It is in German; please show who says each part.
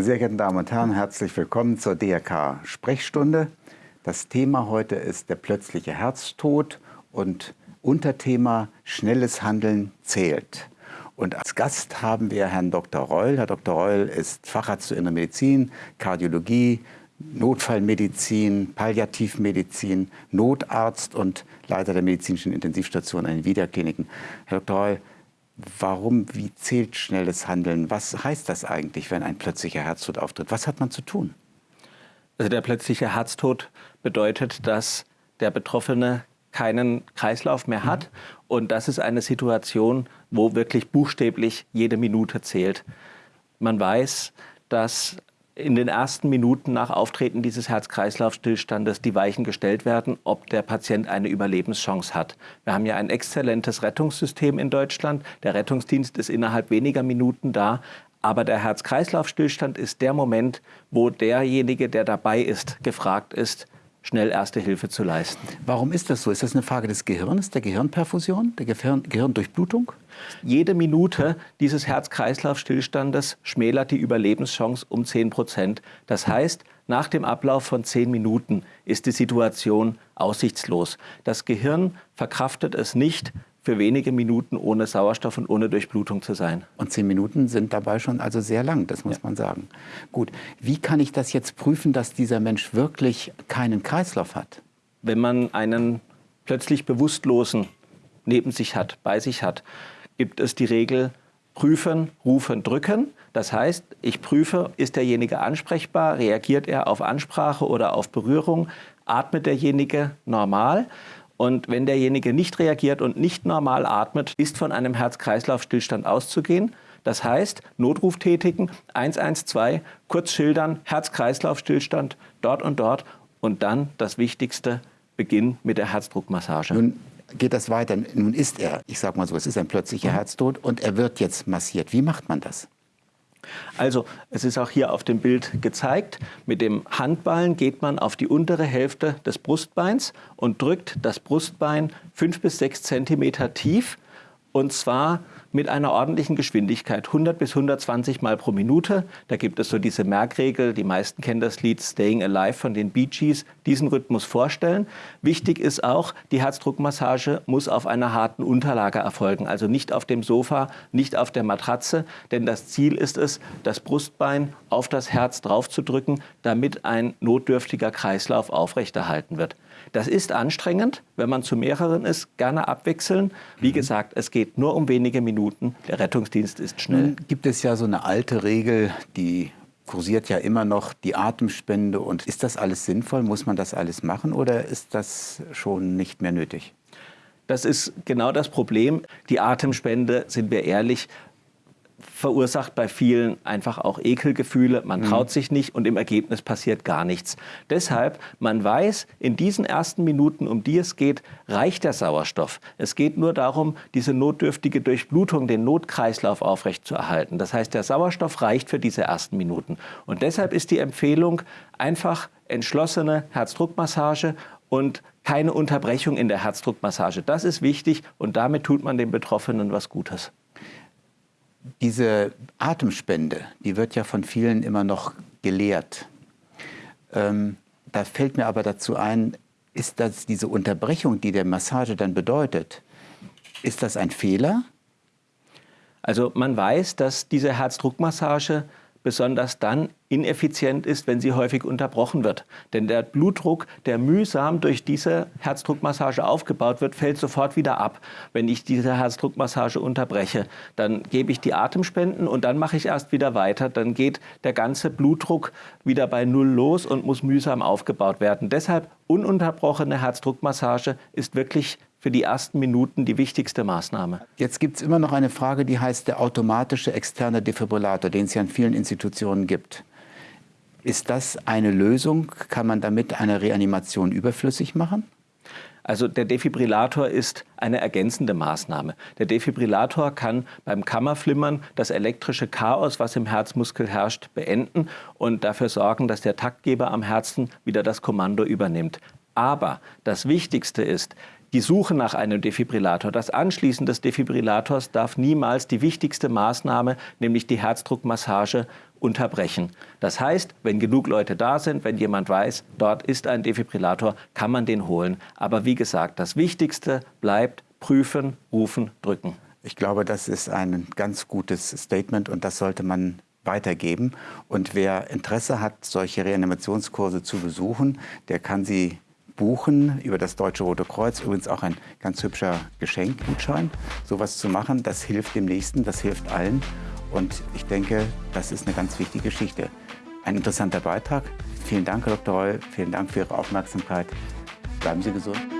Speaker 1: Sehr geehrte Damen und Herren, herzlich willkommen zur DRK Sprechstunde. Das Thema heute ist der plötzliche Herztod und Unterthema schnelles Handeln zählt. Und als Gast haben wir Herrn Dr. Reul. Herr Dr. Reul ist Facharzt für Innere Medizin, Kardiologie, Notfallmedizin, Palliativmedizin, Notarzt und Leiter der medizinischen Intensivstation an den Wiederkliniken. Herr Dr. Reul, warum, wie zählt schnelles Handeln? Was heißt das eigentlich, wenn ein plötzlicher Herztod auftritt? Was hat man zu tun?
Speaker 2: Also der plötzliche Herztod bedeutet, dass der Betroffene keinen Kreislauf mehr hat. Mhm. Und das ist eine Situation, wo wirklich buchstäblich jede Minute zählt. Man weiß, dass in den ersten Minuten nach Auftreten dieses Herz-Kreislauf-Stillstandes die Weichen gestellt werden, ob der Patient eine Überlebenschance hat. Wir haben ja ein exzellentes Rettungssystem in Deutschland. Der Rettungsdienst ist innerhalb weniger Minuten da. Aber der Herz-Kreislauf-Stillstand ist der Moment, wo derjenige, der dabei ist, gefragt ist, schnell erste Hilfe zu leisten.
Speaker 1: Warum ist das so? Ist das eine Frage des Gehirns, der Gehirnperfusion, der Gehirn Gehirndurchblutung?
Speaker 2: Jede Minute dieses Herz-Kreislauf-Stillstandes schmälert die Überlebenschance um 10 Prozent. Das heißt, nach dem Ablauf von 10 Minuten ist die Situation aussichtslos. Das Gehirn verkraftet es nicht, für wenige Minuten ohne Sauerstoff und ohne Durchblutung zu sein.
Speaker 1: Und zehn Minuten sind dabei schon also sehr lang, das muss ja. man sagen. Gut, wie kann ich das jetzt prüfen, dass dieser Mensch wirklich keinen Kreislauf hat?
Speaker 2: Wenn man einen plötzlich Bewusstlosen neben sich hat, bei sich hat, gibt es die Regel prüfen, rufen, drücken. Das heißt, ich prüfe, ist derjenige ansprechbar, reagiert er auf Ansprache oder auf Berührung, atmet derjenige normal. Und wenn derjenige nicht reagiert und nicht normal atmet, ist von einem Herz-Kreislauf-Stillstand auszugehen. Das heißt, Notruf tätigen, 112, kurz schildern, Herz-Kreislauf-Stillstand dort und dort und dann das Wichtigste, Beginn mit der Herzdruckmassage.
Speaker 1: Nun geht das weiter. Nun ist er, ich sage mal so, es ist ein plötzlicher mhm. Herztod und er wird jetzt massiert. Wie macht man das?
Speaker 2: Also es ist auch hier auf dem Bild gezeigt, mit dem Handballen geht man auf die untere Hälfte des Brustbeins und drückt das Brustbein fünf bis sechs Zentimeter tief und zwar mit einer ordentlichen Geschwindigkeit, 100 bis 120 Mal pro Minute. Da gibt es so diese Merkregel, die meisten kennen das Lied Staying Alive von den Bee Gees, diesen Rhythmus vorstellen. Wichtig ist auch, die Herzdruckmassage muss auf einer harten Unterlage erfolgen, also nicht auf dem Sofa, nicht auf der Matratze, denn das Ziel ist es, das Brustbein auf das Herz draufzudrücken, damit ein notdürftiger Kreislauf aufrechterhalten wird. Das ist anstrengend, wenn man zu mehreren ist, gerne abwechseln. Wie mhm. gesagt, es geht nur um wenige Minuten. Der Rettungsdienst ist schnell. Nun
Speaker 1: gibt es ja so eine alte Regel, die kursiert ja immer noch die Atemspende. Und ist das alles sinnvoll? Muss man das alles machen oder ist das schon nicht mehr nötig?
Speaker 2: Das ist genau das Problem. Die Atemspende, sind wir ehrlich, verursacht bei vielen einfach auch Ekelgefühle. Man mhm. traut sich nicht und im Ergebnis passiert gar nichts. Deshalb, man weiß, in diesen ersten Minuten, um die es geht, reicht der Sauerstoff. Es geht nur darum, diese notdürftige Durchblutung, den Notkreislauf aufrechtzuerhalten. Das heißt, der Sauerstoff reicht für diese ersten Minuten. Und deshalb ist die Empfehlung einfach entschlossene Herzdruckmassage und keine Unterbrechung in der Herzdruckmassage. Das ist wichtig und damit tut man den Betroffenen was Gutes.
Speaker 1: Diese Atemspende, die wird ja von vielen immer noch gelehrt. Ähm, da fällt mir aber dazu ein, ist das diese Unterbrechung, die der Massage dann bedeutet, ist das ein Fehler?
Speaker 2: Also man weiß, dass diese Herzdruckmassage besonders dann ineffizient ist, wenn sie häufig unterbrochen wird. Denn der Blutdruck, der mühsam durch diese Herzdruckmassage aufgebaut wird, fällt sofort wieder ab. Wenn ich diese Herzdruckmassage unterbreche, dann gebe ich die Atemspenden und dann mache ich erst wieder weiter. Dann geht der ganze Blutdruck wieder bei Null los und muss mühsam aufgebaut werden. Deshalb ununterbrochene Herzdruckmassage ist wirklich für die ersten Minuten die wichtigste Maßnahme.
Speaker 1: Jetzt gibt es immer noch eine Frage, die heißt der automatische externe Defibrillator, den es ja in vielen Institutionen gibt. Ist das eine Lösung? Kann man damit eine Reanimation überflüssig machen?
Speaker 2: Also der Defibrillator ist eine ergänzende Maßnahme. Der Defibrillator kann beim Kammerflimmern das elektrische Chaos, was im Herzmuskel herrscht, beenden und dafür sorgen, dass der Taktgeber am Herzen wieder das Kommando übernimmt. Aber das Wichtigste ist, die Suche nach einem Defibrillator. Das Anschließen des Defibrillators darf niemals die wichtigste Maßnahme, nämlich die Herzdruckmassage, unterbrechen. Das heißt, wenn genug Leute da sind, wenn jemand weiß, dort ist ein Defibrillator, kann man den holen. Aber wie gesagt, das Wichtigste bleibt prüfen, rufen, drücken.
Speaker 1: Ich glaube, das ist ein ganz gutes Statement und das sollte man weitergeben. Und wer Interesse hat, solche Reanimationskurse zu besuchen, der kann sie buchen über das Deutsche Rote Kreuz. Übrigens auch ein ganz hübscher Geschenkgutschein. Sowas zu machen, das hilft dem Nächsten, das hilft allen. Und ich denke, das ist eine ganz wichtige Geschichte. Ein interessanter Beitrag. Vielen Dank, Herr Dr. Reul. Vielen Dank für Ihre Aufmerksamkeit. Bleiben Sie gesund.